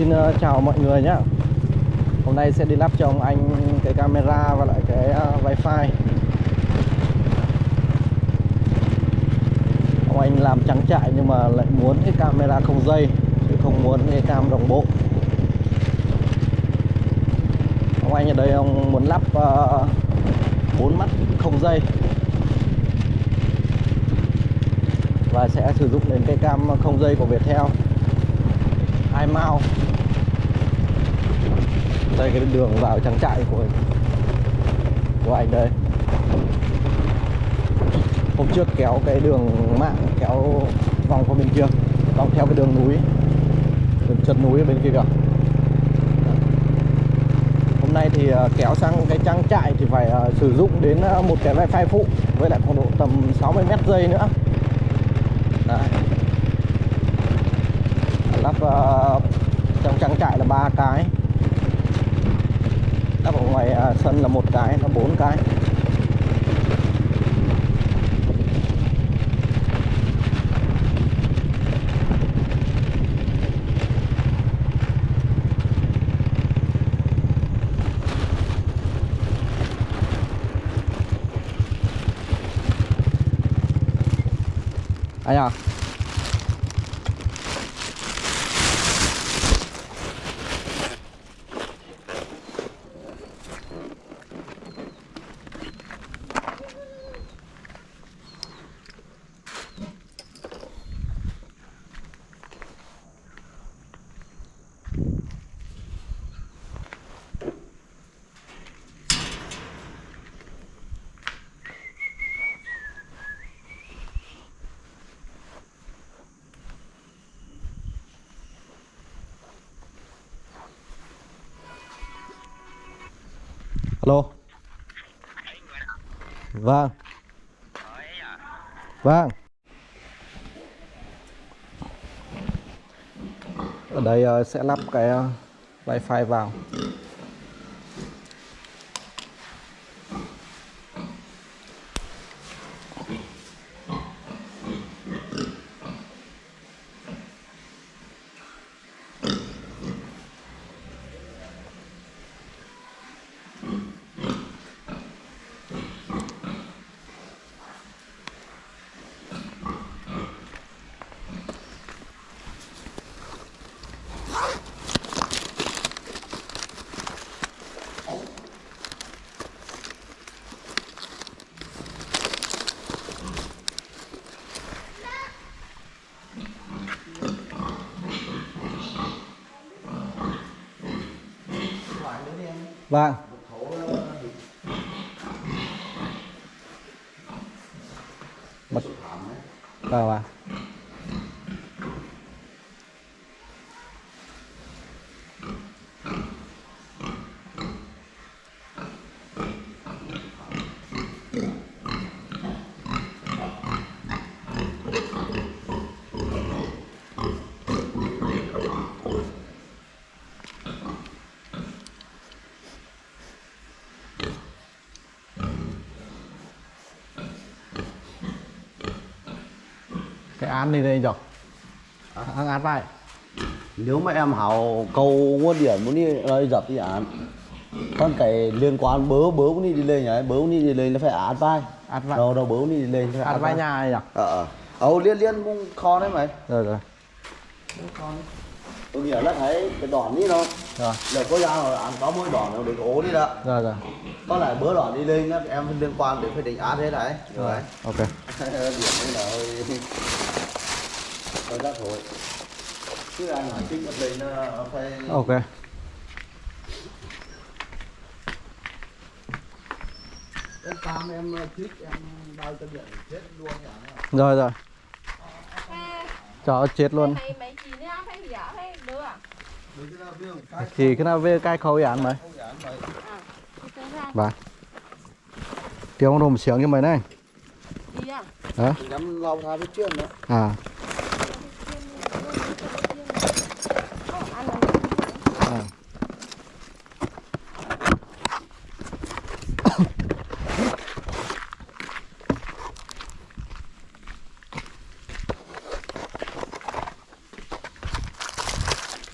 Xin ờ, chào mọi người nhé Hôm nay sẽ đi lắp cho ông anh cái camera và lại cái ờ, wifi. Ông anh làm trắng trại nhưng mà lại muốn cái camera không dây Chứ không muốn cái cam đồng bộ. Ông anh ở đây ông muốn lắp bốn bốn mắt không dây. Và sẽ sử dụng đến cái cam không dây của Viettel hai mao. Đây, cái đường vào trang trại của của anh đây. Hôm trước kéo cái đường mạng, kéo vòng qua bên kia, vòng theo cái đường núi. Đường chân núi ở bên kia kìa. Hôm nay thì à, kéo sang cái trang trại thì phải à, sử dụng đến à, một cái wifi phụ, với lại khoảng độ tầm 60 mét dây nữa. Đấy lắp uh, trong trang trại là ba cái. Lắp ở ngoài uh, sân là một cái là bốn cái. Anh à alo. Vâng. Vâng. Ở đây ờ, sẽ lắp cái ờ, wifi vào. Vâng. Mật vâng vâng à? Án này đây rồi án án vai. Nếu mà em hào cầu nguồn điện muốn đi lời dập thì án con cái liên quan bớ bớ muốn đi đi lên nhá bớ muốn đi đi lên nó phải án vai. Án vai. Đâu đâu bớ muốn đi đi lên phải án vai nhà này nhỉ ờ ờ. Liên liên cũng kho đấy mày. Rồi rồi. Tôi nghĩ là thấy cái đòn đi đâu rồi. Là có ra rồi án có mỗi đòn nó để cái ố đi đó. Rồi rồi. Có lại bớ đòn đi lên á, em liên quan đến phải định án thế đấy rồi. ok. Điểm này là hơi ok. Em tam em chích em bao cho điện chết luôn nhỉ rồi rồi cho chết luôn đưa à? thì cái nào về cái khâu án mày. Thì vâng tiếng ông rùm sướng cho mày này. Đi à? hả? Nhắm lau ra với chuyện đó. À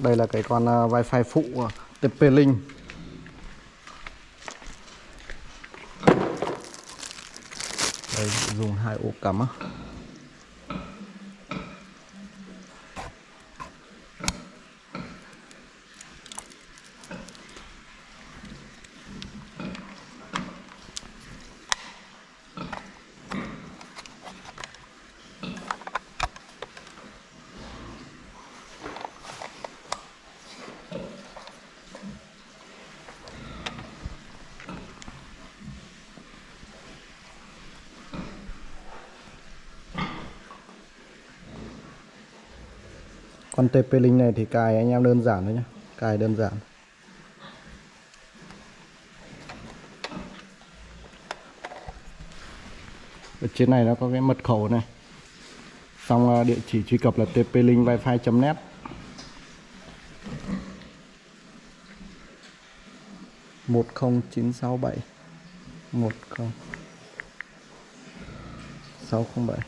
đây là cái con à, wifi phụ TP-Link đây dùng hai ổ cắm Con TP-Link này thì cài anh em đơn giản thôi nhé Cài đơn giản. Ở trên này nó có cái mật khẩu này. Xong ờ, địa chỉ truy cập là tplink wifi.net một không chín sáu bảy. một không sáu không bảy.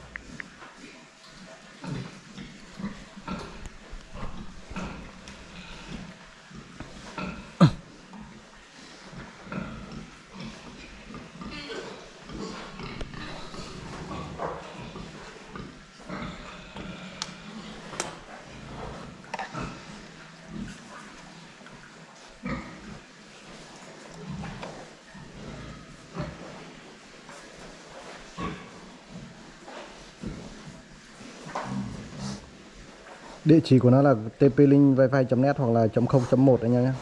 Địa chỉ của nó là tplink wifi.net hoặc là .0.1 anh em nhé.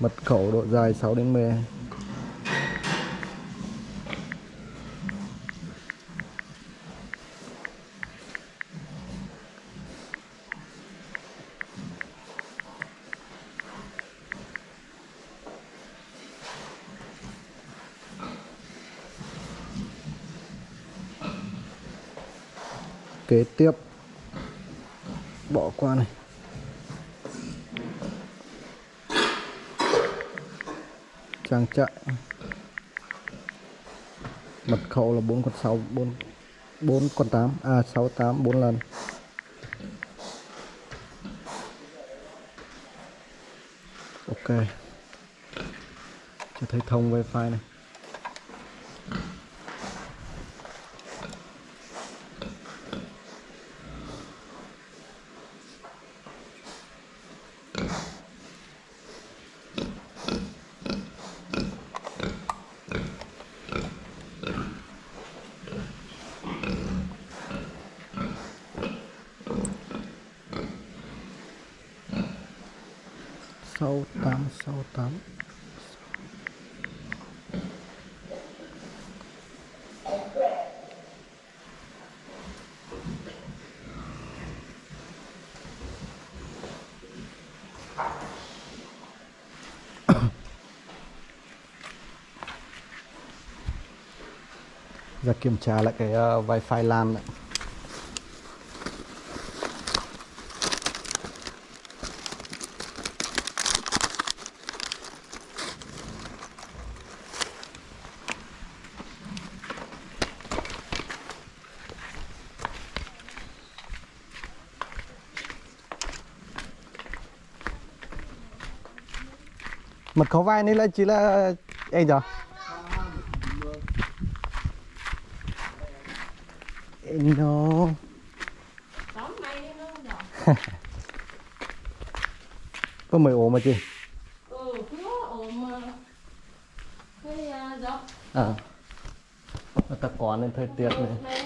Mật khẩu độ dài 6 đến 10. Kế tiếp qua này. Trang trại. Mật khẩu là bốn con sáu, bốn bốn con tám. A sáu, tám, bốn lần. Ok. Cho thấy thông wifi này. Sáu tám sáu tám ra kiểm tra lại cái uh, wifi LAN này. Mật khẩu vai này là chỉ là anh giờ no. Rồi. có mười ổ mà chị? Ừ, nó à, à người ta có nên thời tiết này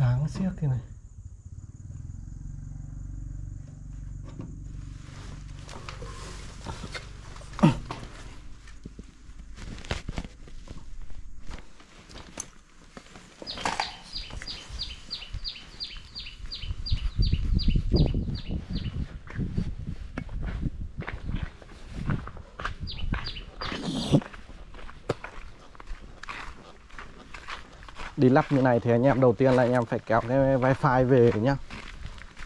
sáng siếc thế này. Đi lắp như này thì anh em đầu tiên là anh em phải kéo cái wifi về nhá.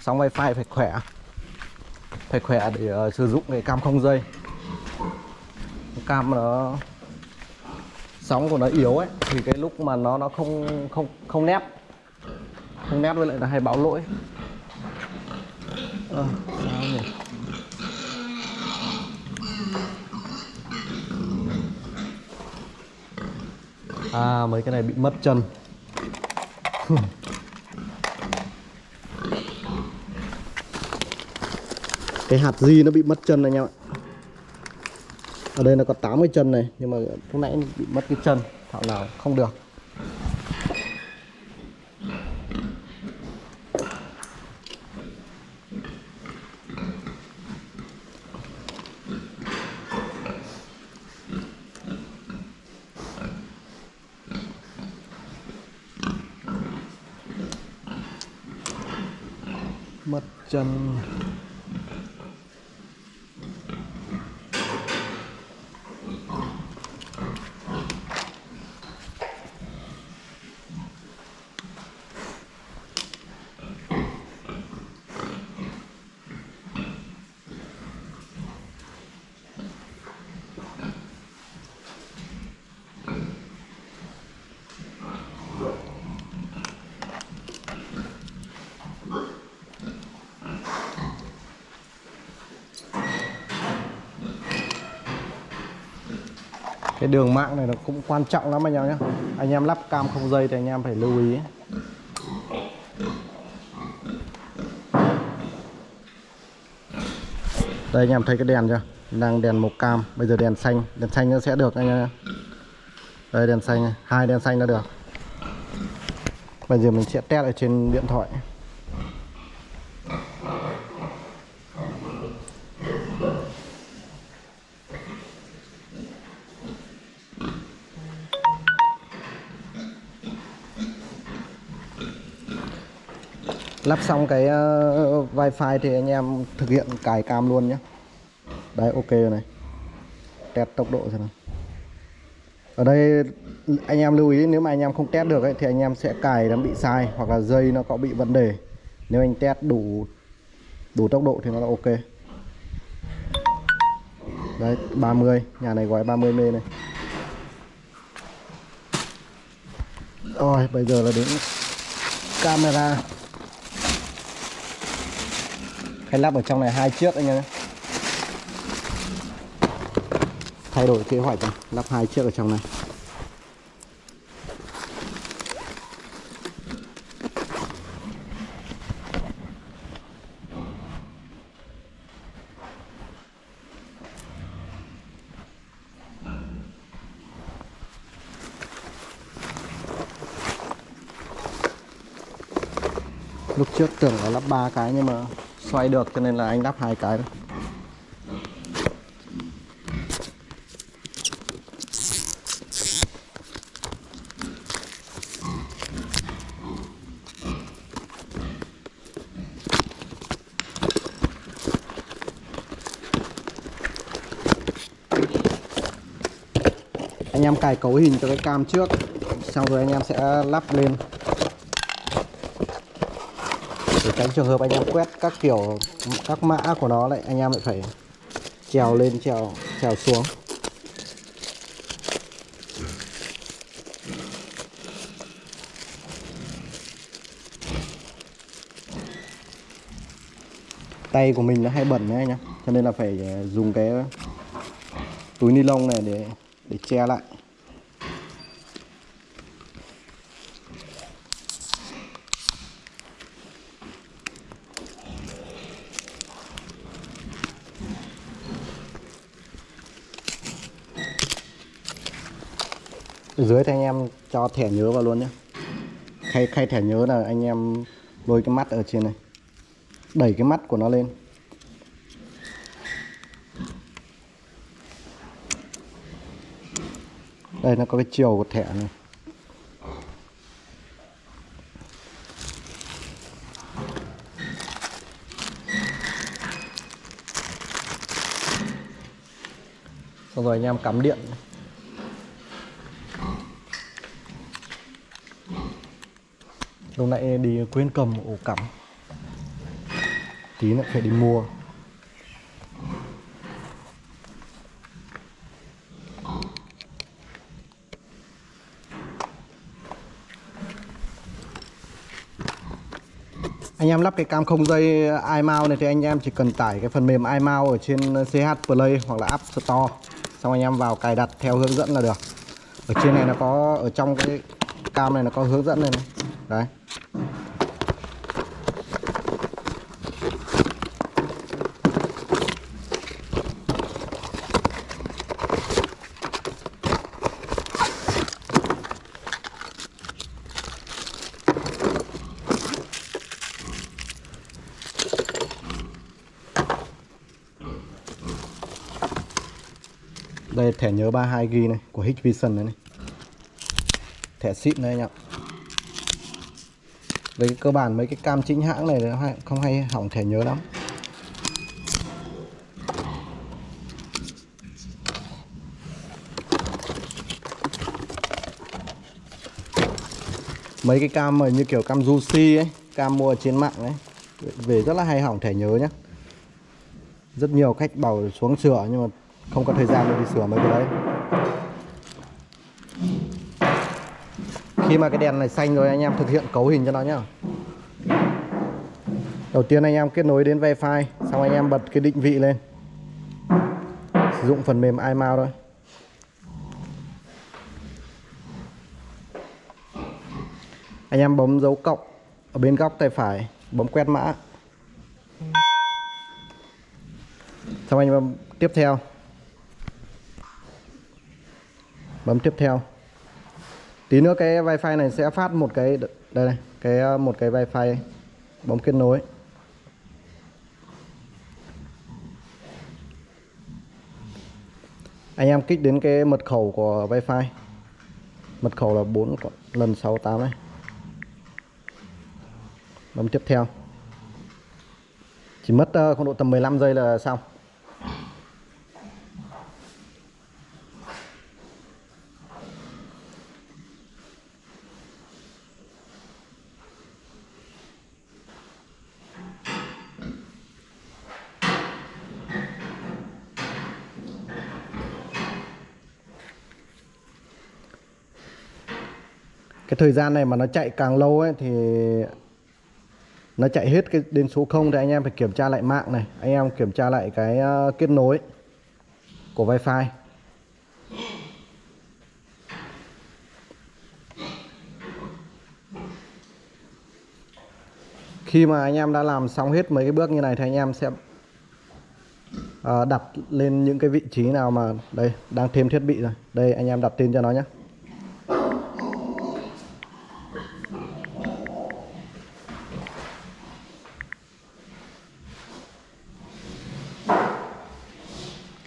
Xong wifi phải khỏe. Phải khỏe để uh, sử dụng cái cam không dây. Cam nó sóng của nó yếu ấy thì cái lúc mà nó nó không không không nép không nép với lại là hay báo lỗi. À. À mấy cái này bị mất chân. Cái hạt di nó bị mất chân này anh em ạ? Ở đây nó có 80 chân này, Nhưng mà lúc nãy bị mất cái chân, Thảo nào không được mất chân. Cái đường mạng này nó cũng quan trọng lắm anh em nhé anh em lắp cam không dây thì anh em phải lưu ý. Đây, anh em thấy cái đèn chưa? Đang đèn màu cam, bây giờ đèn xanh. Đèn xanh nó sẽ được anh em nhé. đây, đèn xanh hai đèn xanh nó được. Bây giờ mình sẽ test ở trên điện thoại. Lắp xong cái uh, wifi thì anh em thực hiện cài cam luôn nhé. Đấy ok rồi này. Test tốc độ xem nào. Ở đây anh em lưu ý nếu mà anh em không test được ấy, thì anh em sẽ cài nó bị sai hoặc là dây nó có bị vấn đề. Nếu anh test đủ đủ tốc độ thì nó là ok. Đấy 30 nhà này gói 30 mê này. Rồi bây giờ là đến camera hay lắp ở trong này hai chiếc anh em nhé thay đổi kế hoạch này. lắp hai chiếc ở trong này lúc trước tưởng là lắp ba cái nhưng mà xoay được, cho nên là anh lắp hai cái anh em cài cấu hình cho cái cam trước, xong rồi anh em sẽ lắp lên để tránh trường hợp anh em quét các kiểu, các mã của nó lại, anh em lại phải trèo lên, trèo trèo xuống. Tay của mình nó hay bẩn đấy anh em, cho nên là phải ờ, dùng cái túi ni lông này để để che lại. Dưới thì anh em cho thẻ nhớ vào luôn nhé. Khay khay thẻ nhớ là anh em lôi cái mắt ở trên này. Đẩy cái mắt của nó lên. Đây, nó có cái chiều của thẻ này. Xong rồi anh em cắm điện. Lúc nãy đi quên cầm ổ cắm. Tí lại phải đi mua. Anh em lắp cái cam không dây iMount này thì anh em chỉ cần tải cái phần mềm iMount ở trên CH Play hoặc là App Store. Xong anh em vào cài đặt theo hướng dẫn là được. Ở trên này nó có ở trong cái cam này nó có hướng dẫn này, này. đấy. Đây thẻ nhớ 32GB này của Hikvision này, này. Thẻ xịn đây anh ạ. Với cơ bản mấy cái cam chính hãng này nó không hay hỏng thẻ nhớ lắm. Mấy cái cam mà như kiểu cam Juicy ấy, cam mua trên mạng ấy, về rất là hay hỏng thẻ nhớ nhá. Rất nhiều khách bảo xuống sửa nhưng mà không có thời gian để đi sửa mấy cái đấy. Khi mà cái đèn này xanh rồi, anh em thực hiện cấu hình cho nó nhá. Đầu tiên anh em kết nối đến wifi, xong anh em bật cái định vị lên. Sử dụng phần mềm imao thôi. Anh em bấm dấu cộng ở bên góc tay phải, bấm quét mã. Xong anh em tiếp theo. Bấm tiếp theo. Tí nữa cái wifi này sẽ phát một cái, đây này, cái ờ, một cái wifi bấm kết nối. Anh em kích đến cái mật khẩu của wifi. Mật khẩu là 4 lần 68 này bấm tiếp theo. Chỉ mất ờ, khoảng độ tầm 15 giây là xong. Cái thời gian này mà nó chạy càng lâu ấy, thì nó chạy hết cái đến số 0 thì anh em phải kiểm tra lại mạng này. Anh em kiểm tra lại cái ờ, kết nối của wifi. Khi mà anh em đã làm xong hết mấy cái bước như này thì anh em sẽ ờ, đặt lên những cái vị trí nào mà, đây, đang thêm thiết bị rồi. Đây, anh em đặt tên cho nó nhé.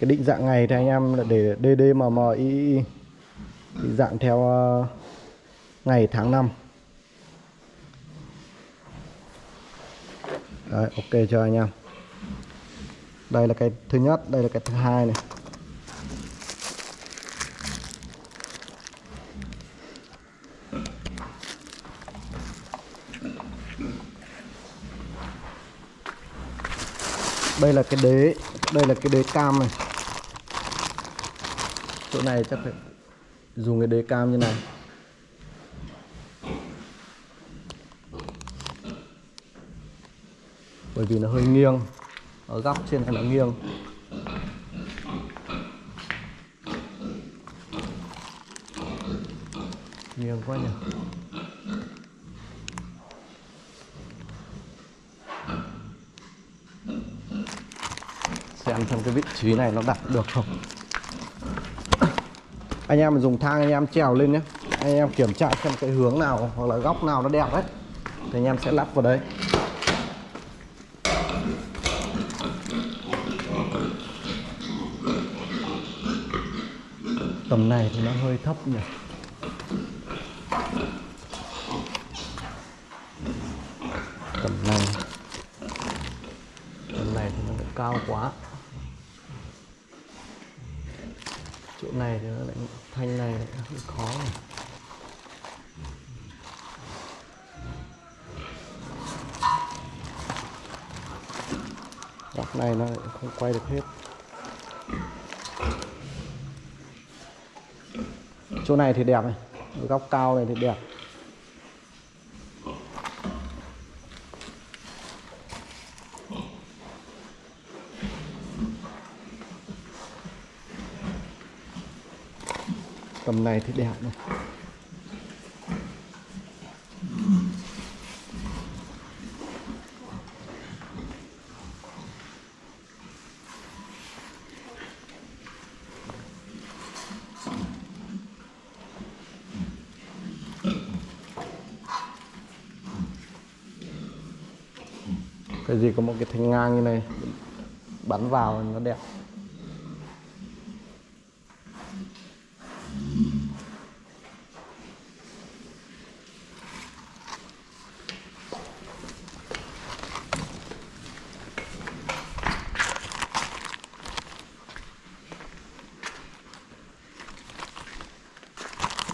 Cái định dạng ngày thì anh em là để DDMMI định dạng theo ờ, ngày tháng năm. Đấy, ok cho anh em? Đây là cái thứ nhất đây là cái thứ hai này. Đây là cái đế đây là cái đế cam này chỗ này chắc phải dùng cái đế cam như này. Bởi vì nó hơi nghiêng. Ở góc trên này nó nghiêng. Nghiêng quá nhỉ? Xem xem cái vị trí này nó đặt được không? Anh em dùng thang anh em trèo lên nhé. Anh em kiểm tra xem cái hướng nào hoặc là góc nào nó đẹp đấy. Thì anh em sẽ lắp vào đấy tầm này thì nó hơi thấp nhỉ tầm này tầm này thì nó lại cao quá chỗ này thì nó lại thanh này lại hơi khó này. góc này nó lại không quay được hết chỗ này thì đẹp này, góc cao này thì đẹp tầm này thì đẹp này cái gì có một cái thanh ngang như này, bắn vào nó đẹp.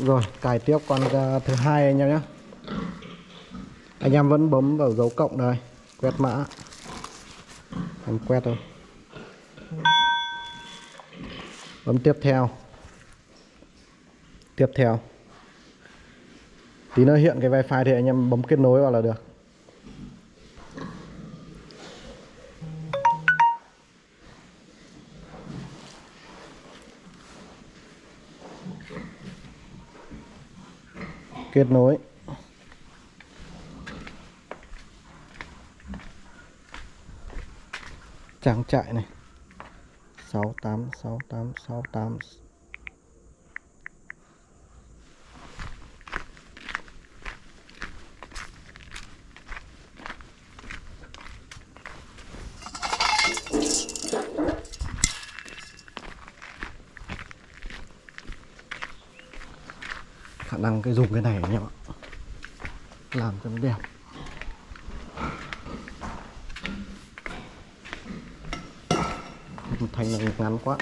Rồi, cài tiếp con à, thứ hai anh em nhé. Anh em vẫn bấm vào dấu cộng đây, quét mã. Em quét thôi. Bấm tiếp theo. Tiếp theo. Tí nữa hiện cái wifi thì anh em bấm kết nối vào là được. Kết nối. Trang trại này. 68 68 68 cái dùng cái này anh em ạ. Làm cho nó đẹp. Thành này ngắn quá.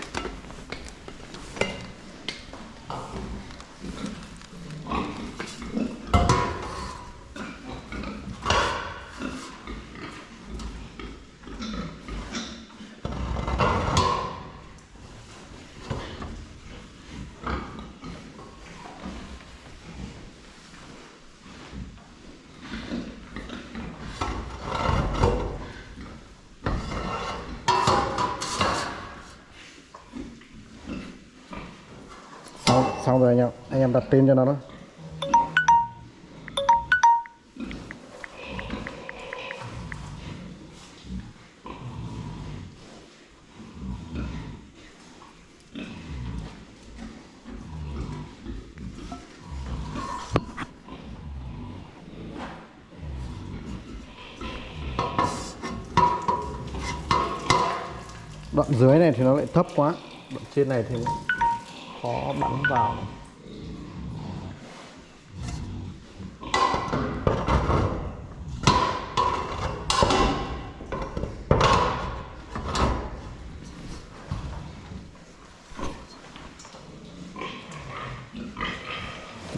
Xong rồi anh em. Anh em đặt tên cho nó đó. Đoạn dưới này thì nó lại thấp quá. Đoạn trên này thì khó bắn vào.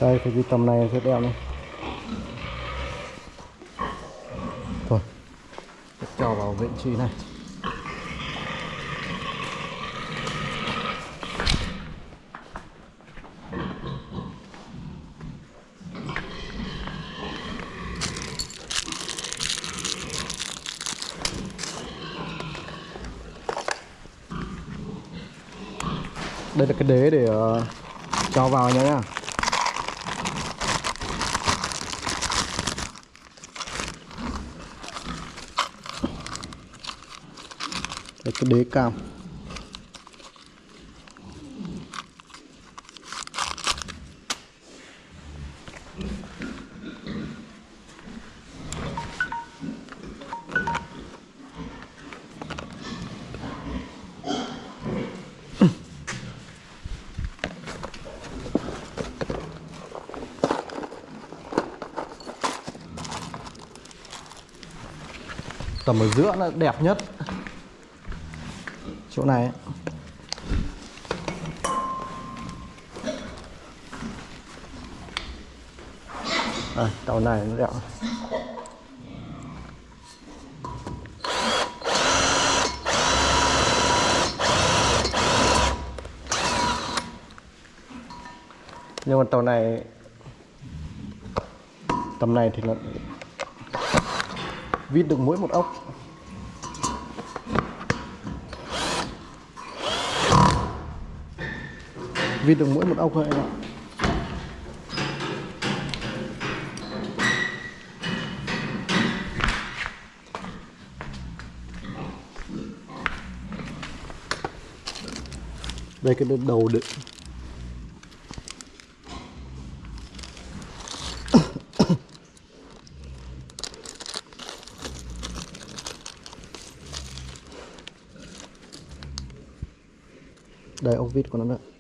Đây thì cái tầm này sẽ đẹp này thôi, cho vào vị trí này. cam tầm ở giữa là đẹp nhất chỗ này ấy. à, tàu này nó đẹp nhưng mà tàu này tầm này thì là vít được mỗi một ốc vịt được mỗi một ốc thôi anh ạ. Đây, cái đầu đựng. Đây, ốc vít của nó đấy